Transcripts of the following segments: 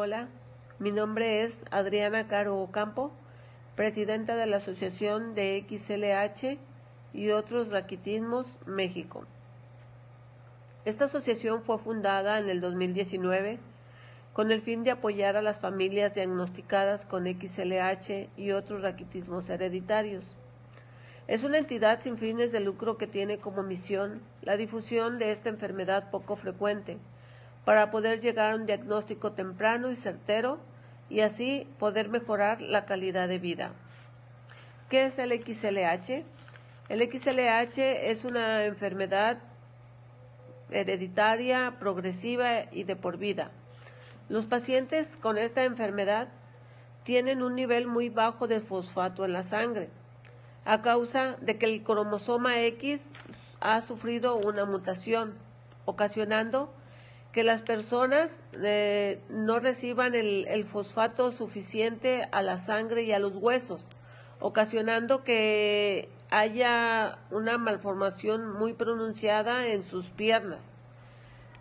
Hola, mi nombre es Adriana Caro Ocampo, presidenta de la Asociación de XLH y otros raquitismos México. Esta asociación fue fundada en el 2019 con el fin de apoyar a las familias diagnosticadas con XLH y otros raquitismos hereditarios. Es una entidad sin fines de lucro que tiene como misión la difusión de esta enfermedad poco frecuente, para poder llegar a un diagnóstico temprano y certero y así poder mejorar la calidad de vida. ¿Qué es el XLH? El XLH es una enfermedad hereditaria, progresiva y de por vida. Los pacientes con esta enfermedad tienen un nivel muy bajo de fosfato en la sangre a causa de que el cromosoma X ha sufrido una mutación, ocasionando que las personas eh, no reciban el, fosfato suficiente a la sangre y a los huesos, ocasionando que haya una malformación muy pronunciada en sus piernas.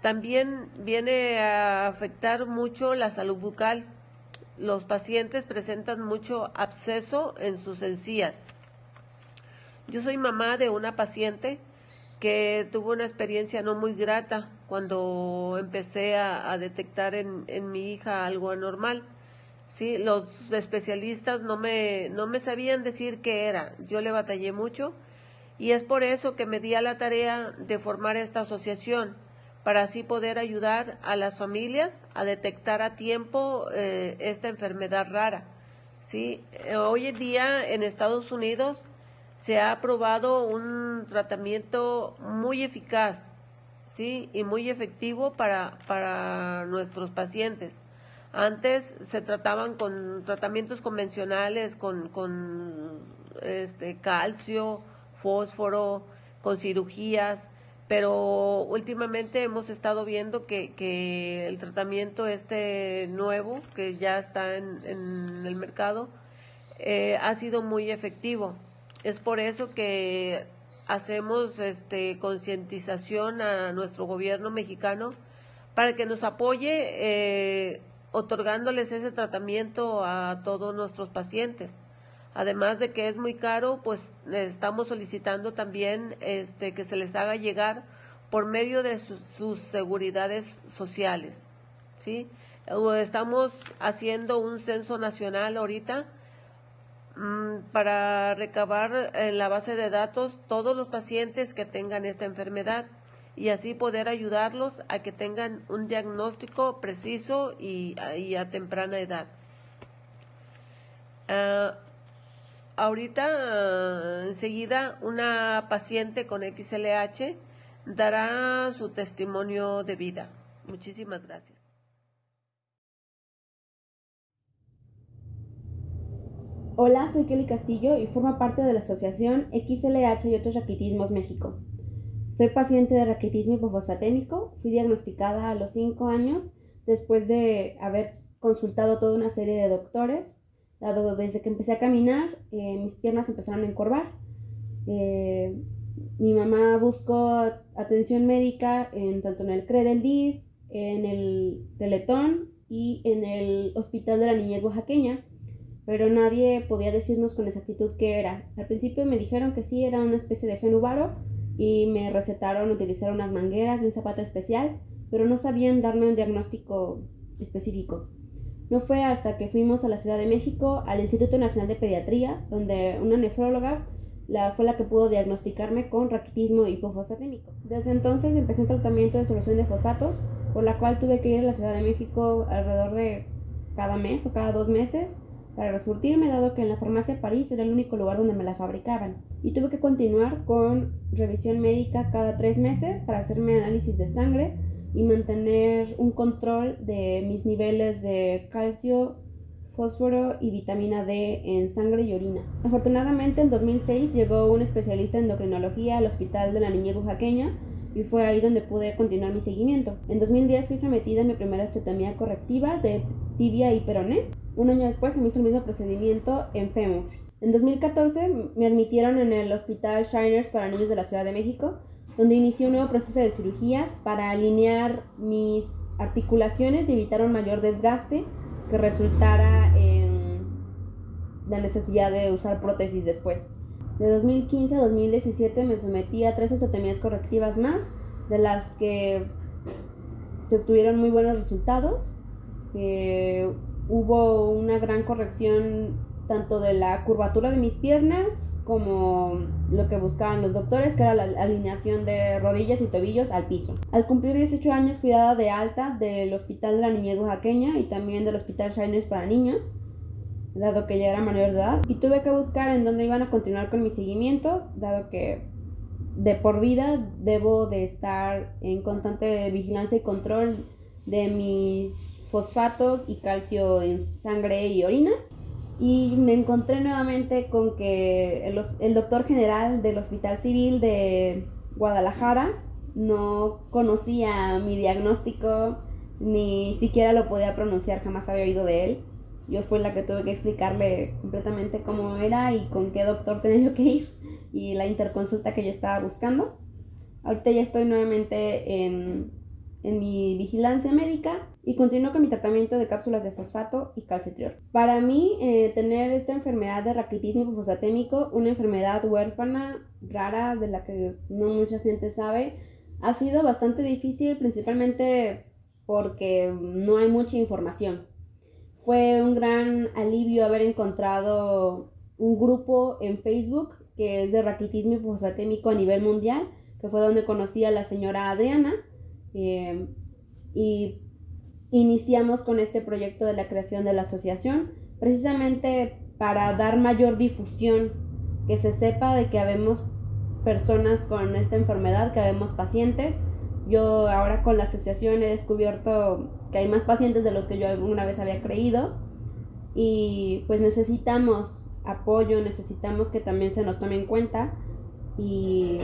También viene a afectar mucho la salud bucal. Los pacientes presentan mucho absceso en sus encías. Yo soy mamá de una paciente que tuvo una experiencia no muy grata cuando empecé a, detectar en, en, mi hija algo anormal. Sí, los especialistas no me, no me sabían decir qué era. Yo le batallé mucho y es por eso que me di a la tarea de formar esta asociación para así poder ayudar a las familias a detectar a tiempo eh, esta enfermedad rara. ¿sí? Hoy en día en Estados Unidos se ha aprobado un tratamiento muy eficaz ¿sí? y muy efectivo para, para nuestros pacientes. Antes se trataban con tratamientos convencionales, con, con este, calcio, fósforo, con cirugías, pero últimamente hemos estado viendo que, que el tratamiento este nuevo, que ya está en, en el mercado, eh, ha sido muy efectivo. Es por eso que hacemos este, concientización a nuestro gobierno mexicano para que nos apoye eh, otorgándoles ese tratamiento a todos nuestros pacientes. Además de que es muy caro, pues estamos solicitando también este, que se les haga llegar por medio de sus seguridades sociales. ¿sí? Estamos haciendo un censo nacional ahorita para recabar en la base de datos todos los pacientes que tengan esta enfermedad y así poder ayudarlos a que tengan un diagnóstico preciso y, a temprana edad. Ah, ahorita, enseguida, una paciente con XLH dará su testimonio de vida. Muchísimas gracias. Hola, soy Kelly Castillo y formo parte de la Asociación XLH y otros raquitismos México. Soy paciente de raquitismo hipofosfatémico. Fui diagnosticada a los 5 años después de haber consultado toda una serie de doctores dado desde que empecé a caminar, eh, mis piernas empezaron a encorvar. Eh, mi mamá buscó atención médica en tanto en el CRE del DIF, en el Teletón y en el Hospital de la Niñez Oaxaqueña, pero nadie podía decirnos con exactitud qué era. Al principio me dijeron que sí, era una especie de genubaro y me recetaron utilizar unas mangueras y un zapato especial, pero no sabían darme un diagnóstico específico. No fue hasta que fuimos a la Ciudad de México, al Instituto Nacional de Pediatría, donde una nefróloga la, fue la que pudo diagnosticarme con raquitismo hipofosfatémico. Desde entonces empecé un tratamiento de solución de fosfatos, por la cual tuve que ir a la Ciudad de México alrededor de cada mes o cada dos meses para resurtirme, dado que en la farmacia París era el único lugar donde me la fabricaban. Y tuve que continuar con revisión médica cada tres meses para hacerme análisis de sangre y mantener un control de mis niveles de calcio, fósforo y vitamina D en sangre y orina. Afortunadamente en 2006 llegó un especialista en endocrinología al Hospital de la Niñez Oaxaqueña y fue ahí donde pude continuar mi seguimiento. En 2010 fui sometida a mi primera osteotomía correctiva de tibia y peroné. Un año después se me hizo el mismo procedimiento en fémur. En 2014 me admitieron en el Hospital Shiners para Niños de la Ciudad de México donde inicié un nuevo proceso de cirugías para alinear mis articulaciones y evitar un mayor desgaste que resultara en la necesidad de usar prótesis después. De 2015 a 2017 me sometí a tres osteotomías correctivas más, de las que se obtuvieron muy buenos resultados. Hubo una gran corrección tanto de la curvatura de mis piernas como lo que buscaban los doctores, que era la alineación de rodillas y tobillos al piso. Al cumplir 18 años fui dada de alta del Hospital de la Niñez Oaxaqueña y también del Hospital Shiners para niños, dado que ya era mayor de edad, y tuve que buscar en dónde iban a continuar con mi seguimiento, dado que de por vida debo de estar en constante vigilancia y control de mis fosfatos y calcio en sangre y orina y me encontré nuevamente con que el, doctor general del Hospital Civil de Guadalajara no conocía mi diagnóstico, ni siquiera lo podía pronunciar, jamás había oído de él. Yo fui la que tuve que explicarle completamente cómo era y con qué doctor tenía yo que ir y la interconsulta que yo estaba buscando. Ahorita ya estoy nuevamente en en mi vigilancia médica y continúo con mi tratamiento de cápsulas de fosfato y calcitriol. Para mí, eh, tener esta enfermedad de raquitismo fosfatémico, una enfermedad huérfana, rara, de la que no mucha gente sabe, ha sido bastante difícil, principalmente porque no hay mucha información. Fue un gran alivio haber encontrado un grupo en Facebook que es de raquitismo fosfatémico a nivel mundial, que fue donde conocí a la señora Adriana, eh, y iniciamos con este proyecto de la creación de la asociación, precisamente para dar mayor difusión, que se sepa de que habemos personas con esta enfermedad, que habemos pacientes. Yo ahora con la asociación he descubierto que hay más pacientes de los que yo alguna vez había creído y pues necesitamos apoyo, necesitamos que también se nos tome en cuenta y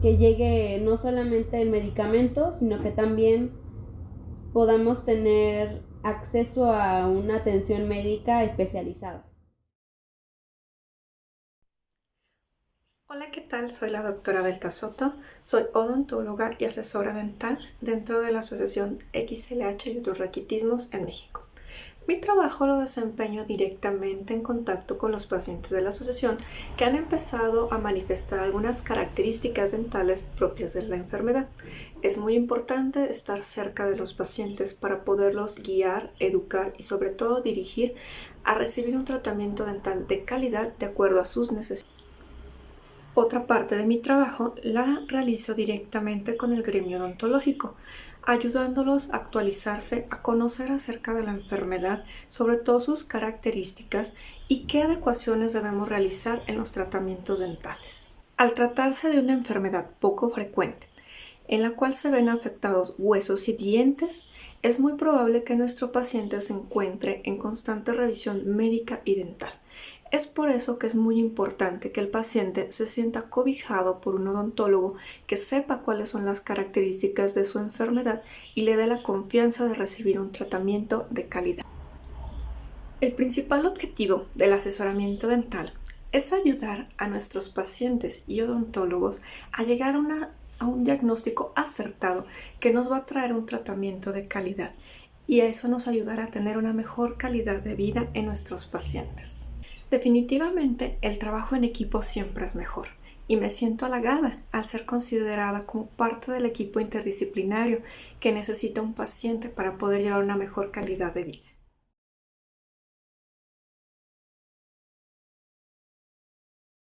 que llegue no solamente el medicamento, sino que también podamos tener acceso a una atención médica especializada. Hola, ¿qué tal? Soy la doctora Delta Soto, soy odontóloga y asesora dental dentro de la Asociación XLH y otros raquitismos en México. Mi trabajo lo desempeño directamente en contacto con los pacientes de la asociación que han empezado a manifestar algunas características dentales propias de la enfermedad. Es muy importante estar cerca de los pacientes para poderlos guiar, educar y sobre todo dirigir a recibir un tratamiento dental de calidad de acuerdo a sus necesidades. Otra parte de mi trabajo la realizo directamente con el gremio odontológico ayudándolos a actualizarse, a conocer acerca de la enfermedad, sobre todo sus características y qué adecuaciones debemos realizar en los tratamientos dentales. Al tratarse de una enfermedad poco frecuente, en la cual se ven afectados huesos y dientes, es muy probable que nuestro paciente se encuentre en constante revisión médica y dental. Es por eso que es muy importante que el paciente se sienta cobijado por un odontólogo que sepa cuáles son las características de su enfermedad y le dé la confianza de recibir un tratamiento de calidad. El principal objetivo del asesoramiento dental es ayudar a nuestros pacientes y odontólogos a llegar a, un diagnóstico acertado que nos va a traer un tratamiento de calidad y a eso nos ayudará a tener una mejor calidad de vida en nuestros pacientes. Definitivamente el trabajo en equipo siempre es mejor y me siento halagada al ser considerada como parte del equipo interdisciplinario que necesita un paciente para poder llevar una mejor calidad de vida.